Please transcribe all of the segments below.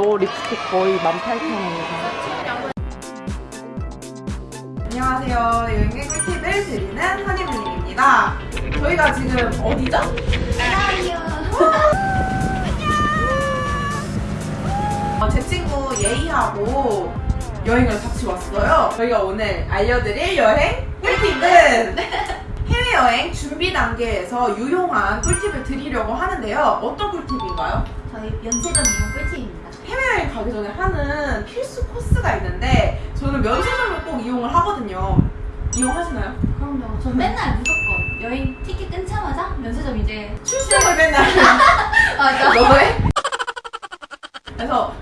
너 립스틱 거의 18,000원이야. 안녕하세요. 여행의 꿀팁을 드리는 한이블링입니다. 저희가 지금 어디죠? 어, 제 친구 예이하고 여행을 같이 왔어요. 저희가 오늘 알려드릴 여행 꿀팁은 해외여행 준비 단계에서 유용한 꿀팁을 드리려고 하는데요. 어떤 꿀팁인가요? 저희 면세점 이용 꿀팁입니다. 해외여행 가기 전에 하는 필수 코스가 있는데 저는 면세점을 꼭 이용을 하거든요. 이용하시나요? 그럼요. 전 맨날 무조건 여행 티켓 끊자마자 면세점 이제 출석을 맨날 맞아. 너도 해? 그래서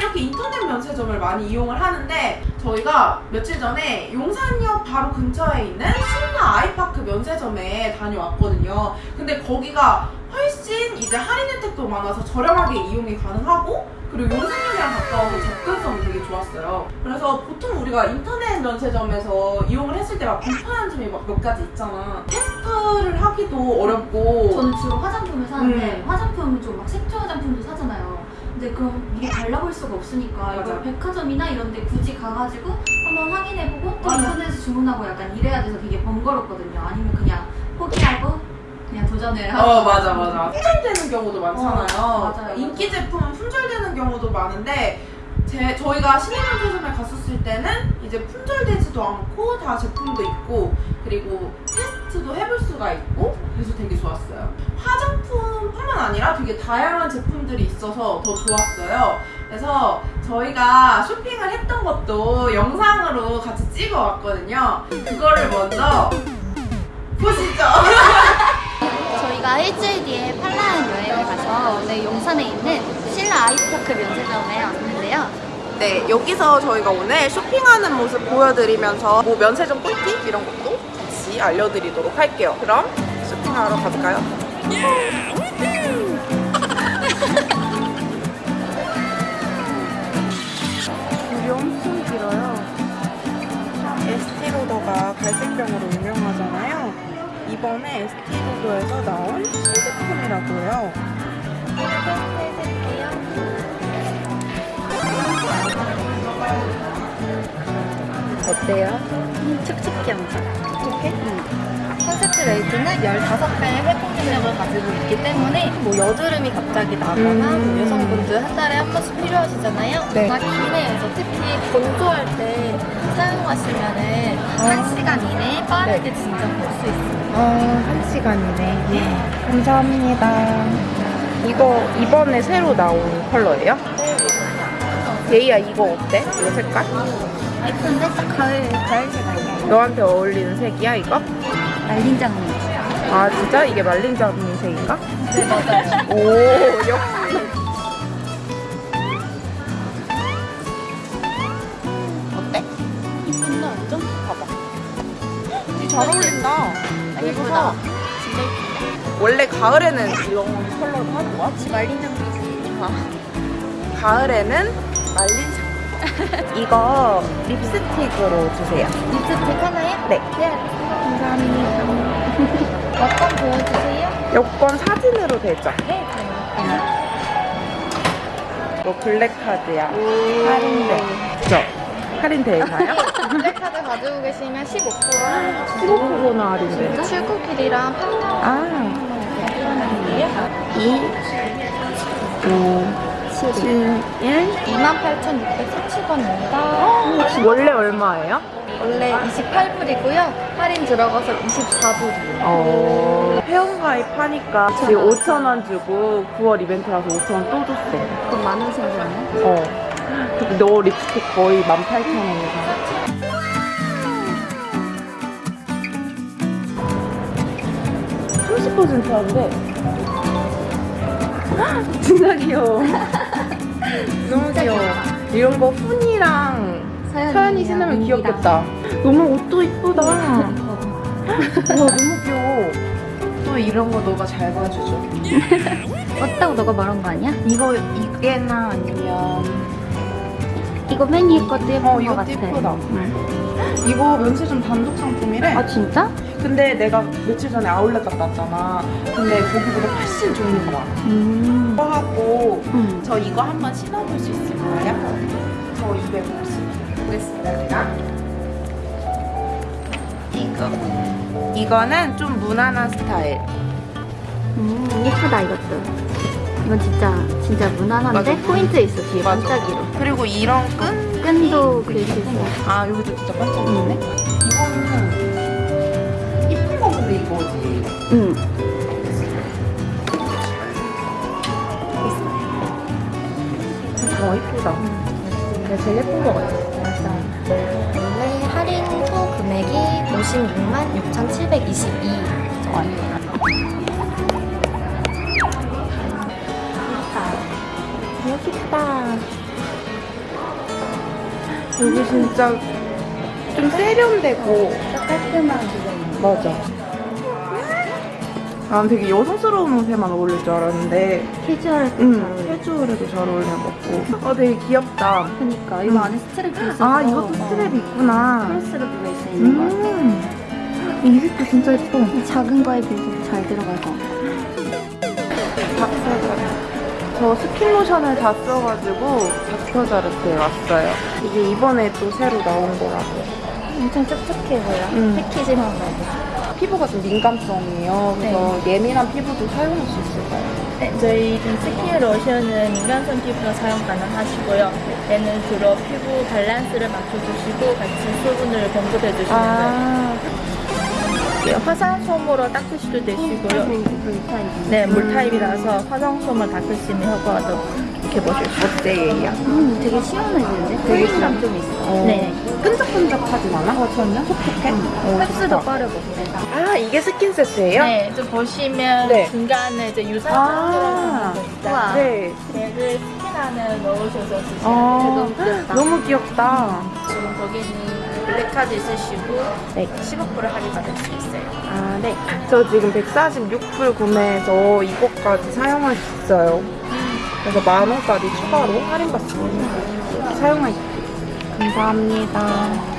이렇게 인터넷 면세점을 많이 이용을 하는데 저희가 며칠 전에 용산역 바로 근처에 있는 신라 아이파크 면세점에 다녀왔거든요. 근데 거기가 훨씬 이제 할인 혜택도 많아서 저렴하게 이용이 가능하고 그리고 용산역이랑 가까워서 접근성이 되게 좋았어요. 그래서 보통 우리가 인터넷 면세점에서 이용을 했을 때 막 불편한 점이 막 몇 가지 있잖아. 테스트를 하기도 어렵고 저는 주로 화장품을 사는데 음. 화장품은 좀막 색조 화장품도 사잖아요. 근데 그럼 미리 발라볼 수가 없으니까. 이걸 백화점이나 이런 데 굳이 가가지고 한번 확인해보고 또. 인터넷에서 주문하고 약간 이래야 돼서 되게 번거롭거든요. 아니면 그냥 포기하고 그냥 도전을 하고 어 맞아 맞아 품절되는 경우도 많잖아요 어, 맞아요, 인기 제품은 품절되는 경우도 많은데 제, 저희가 신인면세점에 갔었을 때는 이제 품절되지도 않고 다 제품도 있고 그리고 테스트도 해볼 수가 있고 그래서 되게 좋았어요 화장품뿐만 아니라 되게 다양한 제품들이 있어서 더 좋았어요 그래서 저희가 쇼핑을 했던 것도 영상으로 같이 찍어 왔거든요 그거를 먼저 보시죠 저희가 일주일 뒤에 팔라현 여행을 가서 오늘 용산에 있는 신라 아이파크 면세점에 왔는데요. 네, 여기서 저희가 오늘 쇼핑하는 모습 보여드리면서 뭐 면세점 꿀팁 이런 것도 같이 알려드리도록 할게요. 그럼 쇼핑하러 가볼까요? 줄이 엄청 길어요. 에스티로더가 갈색병으로 유명하잖아요. 이번에 에스티로더에서 나온 신제품이라고 해요. 어때요? 촉촉해 엄청. 촉촉해? concentrate는 15배의 회복 능력을 가지고 있기 때문에 뭐 여드름이 갑자기 나거나 음. 뭐 여성분들 한 달에 한 번씩 필요하시잖아요. 네. 막 기내에서 특히 건조할 때 사용하시면 은 한 시간 이내에 빠르게 진정될 수 있어요. 어, 한 시간이네. 감사합니다. 이거 이번에 새로 나온 컬러예요? 예이야 이거 어때? 이거 색깔? 예쁜데 딱 가을 가을 색깔이야. 너한테 어울리는 색이야 이거? 말린 장미. 아 진짜? 이게 말린 자분이 색인가? 네 맞아요. 오 역시 어때? 이쁜데 완전? 봐봐 잘 어울린다 사. 진짜 예쁜데. 원래 가을에는 이런 컬러로 하는 거야? 말린 장미지. 가을에는 말린 자 이거 립스틱으로 주세요 립스틱 하나요? 네. 네. 감사합니다 어떤 보여주세요? 여권 사진으로 되죠? 네. 이거 블랙카드야 할인돼 그죠? 할인되나요? 블랙카드 가지고 계시면 15% 15%나 할인돼 출국길이랑 판매 아이5 7 1 28,630 원래 얼마예요? 원래 28불이고요. 할인 들어가서 24불이에요. 어... 회원가입 하니까 지금 5,000원 주고 9월 이벤트라서 5,000원 또 줬어 그럼 만원 생겼네. 어. 근데 너 립스틱 거의 18,000원이다. (30% 한대) 진짜 귀여워 너무 귀여워 이런 거 훈이랑 서연이 신으면 귀엽겠다 너무 옷도 이쁘다 와 너무 귀여워 또 이런 거 너가 잘 봐주죠 왔다고 너가 말한 거 아니야? 이거 이게나 아니면 이거 맨 위에 것도 예쁜 어 거 같아. 이쁘다 응. 이거 면세점 단독 상품이래 아 진짜? 근데 내가 며칠 전에 아울렛 갔다 왔잖아. 근데 거기보다 훨씬 종류가 많아. 음. 이거 하고 음. 저 이거 한번 신어볼 수 있을까요? 저 250 보겠습니다, 제가. 이거. 이거는 좀 무난한 스타일. 음, 예쁘다 이것도. 이건 진짜 진짜 무난한데 맞아. 포인트 있어 뒤에 맞아. 반짝이로. 그리고 이런 끈? 끈도 그릴 수 있어. 아, 여기도 진짜 반짝이네. 이거는 이쁜 거 근데 이거지. 응. 어, 이쁘다. 제일 예쁜 거 같아. 원래 할인 후 금액이 56만 6,722 원. 멋있다. 여기 진짜 좀 세련되고 깔끔한 디자인. 맞아. 난 되게 여성스러운 옷에만 어울릴 줄 알았는데 캐주얼 어울려. 캐주얼에도 잘 어울리는 것 같고 어 되게 귀엽다. 그니까 이거 안에 스트랩이 있어서 아 이것도 스트랩이 있구나. 크로스로 들어 있어 있는 거 같아. 음. 이 색도 진짜 예뻐. 이 작은 거에 비해서 잘 들어갈 것 같아. 닥터자. 저 스킨로션을 다 써가지고 닥터자르트에 왔어요. 이게 이번에 또 새로 나온 거라고. 엄청 촉촉해 보여. 음. 패키징한 거. 피부가 좀 민감성이에요. 그래서 예민한 피부도 사용할 수 있을까요? 네, 저희 좀 스킨 로션은 민감성 피부가 사용 가능하시고요. 얘는 주로 피부 밸런스를 맞춰주시고 같이 수분을 공급해 주시는 거예요. 아, 예, 화장솜으로 닦으셔도 되시고요. 물타입. 네, 물 타입이라서 화장솜을 닦을 수 있는 효과도 이렇게 보실 수 있어요. 어때 얘야? 음, 되게 시원해지는데? 되게 cooling감 좀 있어. 어. 네. 끈적끈적하진 않아? 어, 전혀? 촉촉해? 어, 흡수도. 빠르고. 아, 이게 스킨 세트예요? 네, 좀 보시면 네. 중간에 이제 유산균 아. 들어가는 거 있다. 우와. 네. 얘를 스킨 안에 넣으셔서 쓰시면 아, 돼요. 너무 귀엽다. 너무 귀엽다. 지금 거기는 블랙카드 있으시고 네. 15% 할인 받을 수 있어요. 아, 네. 저 지금 146불 구매해서 이것까지 사용할 수 있어요. 그래서 만 원까지 추가로 할인 받습니다. 사용할 수 있어요. 감사합니다.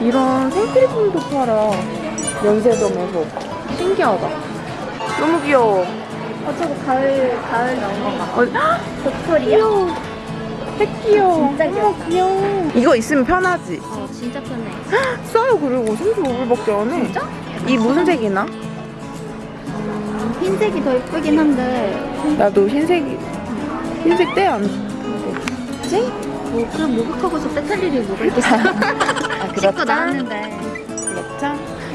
이런 생필품도 팔아. 면세점에서. 신기하다. 너무 귀여워. 어, 저거 가을, 가을 나온 거 봐. 어, 헉! 도토리야? 귀여워. 색 귀여워. 진짜 귀엽다. 어머, 귀여워. 이거 있으면 편하지? 어, 진짜 편해. 싸요, 그리고 35불밖에 안 해. 진짜? 이 무슨 색이나? 음, 흰색이 더 예쁘긴 한데. 나도 흰색이 흰색 떼안 지? 뭐, 그 목욕하고서 빼탈 일이 뭐가 있겠어. 아 씻고 나왔는데. 그렇죠?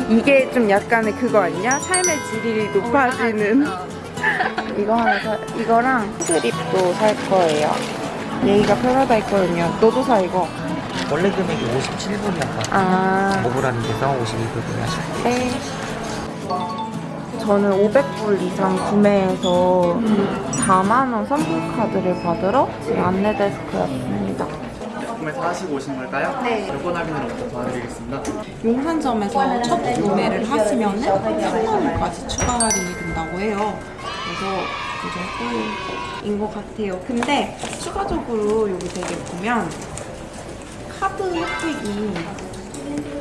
이게 좀 약간의 그거 아니냐? 삶의 질이 높아지는 어. 이거 하나 사 이거랑 스트립도 살 거예요 얘기가 편하다 했거든요 너도 사 이거 원래 금액이 57분이었거든요. 아 오브라는 데서 52불 구매하셨고 네. 저는 500불 이상 구매해서 4만원 선불카드를 받으러 지금 안내데스크였습니다 구매 다 하시고 오신 걸까요? 네. 요건 할인으로부터 도와드리겠습니다. 용산점에서 첫 구매를 하시면 은 3만원까지 추가 할인이 된다고 해요. 그래서 이 정도인 것 같아요. 근데 추가적으로 여기 되게 보면 카드 혜택이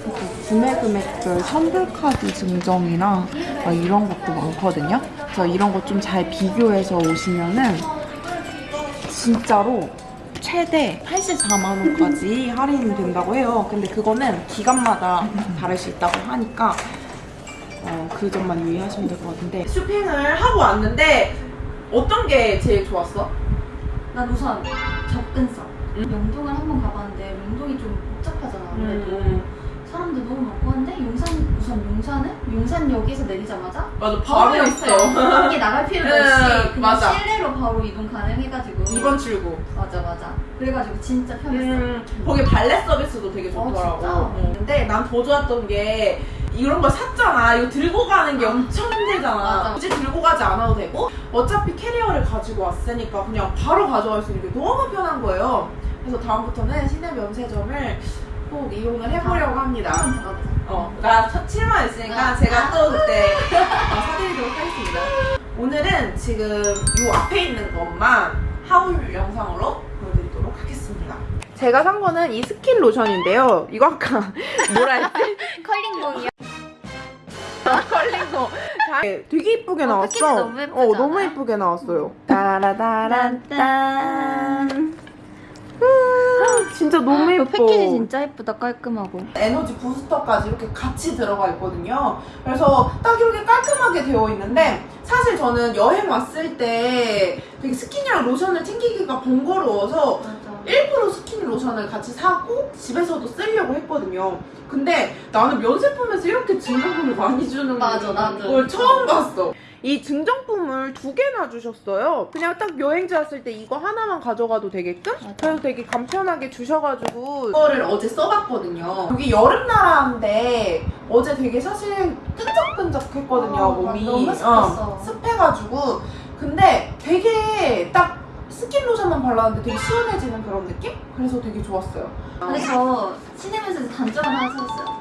그 구매 금액별 선불카드 증정이나 막 이런 것도 많거든요. 그래서 이런 거 좀 잘 비교해서 오시면은 진짜로 최대 84만 원까지 할인이 된다고 해요. 근데 그거는 기간마다 다를 수 있다고 하니까 어, 그 점만 유의하시면 될 것 같은데 쇼핑을 하고 왔는데 어떤 게 제일 좋았어? 난 우선 접근성. 영동을 한번 가봤는데 영동이 좀 복잡하잖아. 아무래도 음. 사람도 너무 많고 한데 용산 우선 용산은 용산역에서 내리자마자 맞아 바로 있어. 밖에 나갈 필요도 음, 없이 그냥 맞아. 실내로 바로 이동 가능해가지고. 2번 출구 맞아 맞아. 그래가지고 진짜 편했어. 음, 거기 발레 서비스도 되게 어, 좋더라고. 진짜? 어. 근데 난 더 좋았던 게 이런 걸 샀잖아. 이거 들고 가는 게 엄청 힘들잖아. 굳이 들고 가지 않아도 되고 어차피 캐리어를 가지고 왔으니까 그냥 바로 가져갈 수 있는 게 너무 편한 거예요. 그래서 다음부터는 시내 면세점을 꼭 이용을 해보려고 합니다. 더 가보자. 어, 나 7만 있으니까 아. 제가 또 그때 어, 사드리도록 하겠습니다. 오늘은 지금 요 앞에 있는 것만 haul 영상으로 보여드리도록 하겠습니다. 제가 산 거는 이 스킨 로션인데요. 이거 아까 뭐라 했지? 컬링봉이요? 컬링거. 자, 되게 이쁘게 어, 나왔어. 너무 예쁘지 어, 너무? 이쁘게 나왔어요. 따라라란딴. 진짜 너무 예뻐. 어, 패키지 진짜 예쁘다 깔끔하고 에너지 부스터까지 이렇게 같이 들어가 있거든요. 그래서 딱 이렇게 깔끔하게 되어 있는데 사실 저는 여행 왔을 때 되게 스킨이랑 로션을 챙기기가 번거로워서 일부러 스킨 로션을 같이 사고 집에서도 쓰려고 했거든요. 근데 나는 면세품에서 이렇게 증정품을 많이 주는 맞아, 나도. 걸 처음 봤어. 이 증정품을 두 개나 주셨어요. 그냥 딱 여행지 왔을 때 이거 하나만 가져가도 되게끔? 그래서 되게 간편하게 주셔가지고 이거를 어제 써봤거든요. 여기 여름 나라인데 어제 되게 사실 끈적끈적했거든요 어, 몸이 너무 습했어. 어, 습해가지고 근데 되게 딱 스킨 로션만 발랐는데 되게 시원해지는 그런 느낌? 그래서 되게 좋았어요. 근데 저 시내면세 단점 하나 찾았어요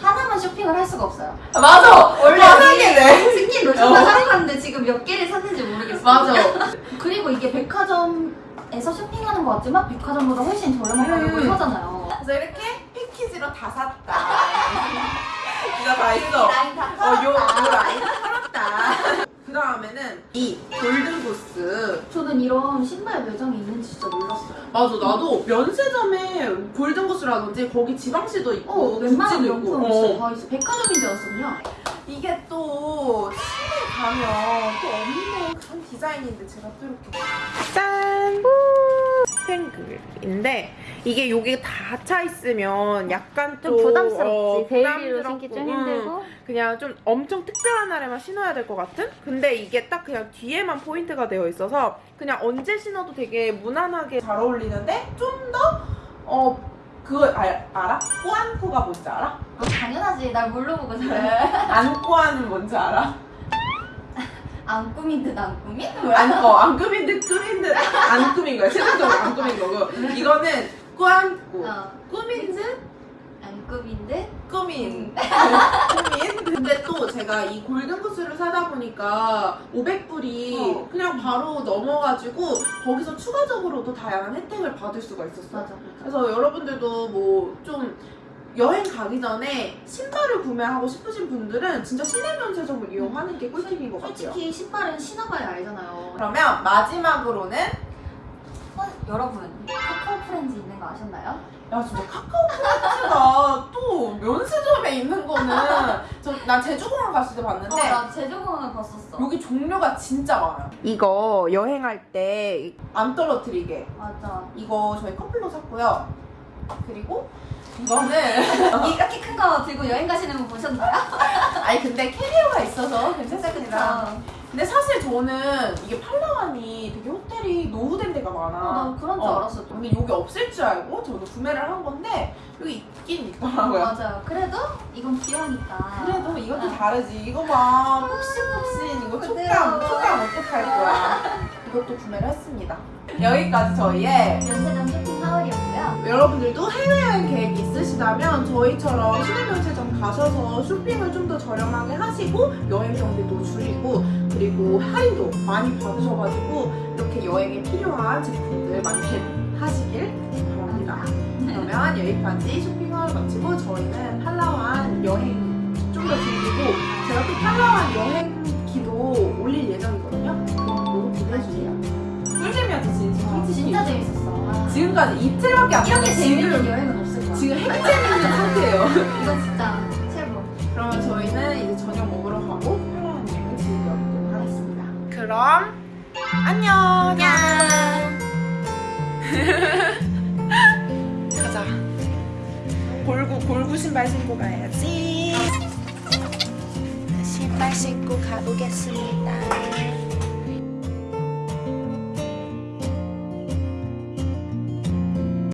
하나만 쇼핑을 할 수가 없어요 아, 맞아. 원래 화나게네. 스킨 로션만 사러 갔는데 지금 몇 개를 샀는지 모르겠어요 맞아. 그리고 이게 백화점에서 쇼핑하는 것 같지만 백화점보다 훨씬 저렴한 가격으로 음. 사잖아요 그래서 이렇게 패키지로 다 샀다. 이거 다 있어. 라인 다 어, 요, 요 라인 털었다. 그 다음에는 이. 저는 이런 신발 매장이 있는지 진짜 몰랐어요 맞아, 나도 면세점에 Golden Goose라든지 거기 Givenchy도 있고, 어, 웬만한. 명품 있어요. 어. 다 있어. 백화점인 줄 알았거든요. 이게 또 시내 가면 또 없는 그런 디자인인데 제가 또 이렇게 짠! 스팽글인데 이게 여기 다 차 있으면 약간 좀 또, 부담스럽지. 어, daily로 부담스럽고, 신기 좀 음, 힘들고. 그냥 좀 엄청 특별한 날에만 신어야 될 것 같은? 근데 이게 딱 그냥 뒤에만 포인트가 되어 있어서 그냥 언제 신어도 되게 무난하게 잘 어울리는데 좀더 어, 그거 알, 알아? 꾸안꾸가 뭔지 알아? 아, 당연하지. 날 뭘로 보고 잘해. 안꾸안은 뭔지 알아? 안 꾸민 듯 안 꾸민? 안, 어, 안 꾸민 듯 꾸민 듯 안 꾸민 거야. 실질적으로 안 꾸민 거고. 이거는 꾸안꾸. 어. 꾸민 듯안 꾸민 듯? 꾸민. 꾸민. 근데 또 제가 이 골든구스를 사다 보니까 500불이 어. 그냥 바로 넘어가지고 거기서 추가적으로도 다양한 혜택을 받을 수가 있었어요. 맞아. 그래서 여러분들도 뭐좀 여행 가기 전에 신발을 구매하고 싶으신 분들은 진짜 시내 면세점을 이용하는 게 꿀팁인 것 같아요. 솔직히 신발은 신어봐야 알잖아요. 그러면 마지막으로는 어, 여러분, 카카오 프렌즈 있는 거 아셨나요? 야 진짜 카카오 프렌즈가 또 면세점에 있는 거는 저난 제주공항 갔을 때 봤는데 어, 나 제주공항을 봤었어. 여기 종류가 진짜 많아요. 이거 여행할 때 안 떨어뜨리게 맞아. 이거 저희 커플로 샀고요. 그리고 이거는 이렇게 큰 거 들고 여행 가시는 분 보셨나요? 아니 근데 캐리어가 있어서 괜찮습니다. 근데 사실 저는 이게 팔라완이 되게 호텔이 노후된 데가 많아. 어, 난 그런 줄 어. 알았어. 좀. 근데 여기 없을 줄 알고 저도 구매를 한 건데 여기 있긴 있더라고요. 맞아요. 그래도 이건 귀여우니까. 그래도 이것도 다르지. 이거 봐. 푹신푹신. 이거 촉감. 그래요. 촉감 어떡할 거야. 이것도 구매를 했습니다. 여기까지 저희의 면세점 쇼핑 하울이었고요. 여러분들도 해외여행 계획 있으시다면 저희처럼 시내면세점 가셔서 쇼핑을 좀 더 저렴하게 하시고 여행 경비도 줄이고 그리고 할인도 많이 받으셔가지고 이렇게 여행에 필요한 제품들 많이 겟하시길 바랍니다. 그러면 여기까지 쇼핑을 마치고 저희는 팔라완 여행 좀 더 즐기고 제가 또 팔라완 여행 기도 올릴 예정이거든요. 그것도 기대해주세요. 꿀잼이었지 진짜. 솔직히. 진짜 재밌었어. 아. 지금까지 이틀밖에 안 이렇게 재밌는 지금 여행은 없을 거야. 지금 핵재밌는 상태예요. 이거 진짜 최고. 그러면 저희는 이제 저녁 먹으러 가고 편안한 여행 즐겨보도록 하겠습니다. 그럼 안녕. 가자. 골구 골구 신발 신고 가야지. 신발 신고 가보겠습니다.